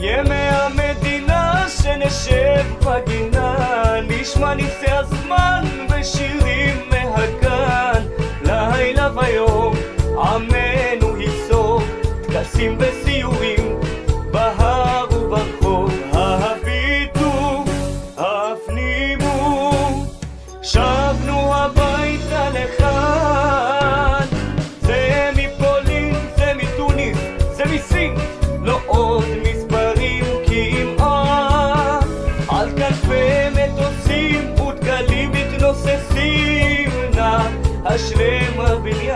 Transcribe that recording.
ימי המדינה שנשב בגינה נשמע ניסי הזמן ושירים מהגן. לילה ויום עמנו ייסוף טקסים וסיורים בהר וברחוב. הביטו, הפנימו שבנו הביתה לכאן. זה מפולין, זה מתוניס, זה מסין haşrımı bilir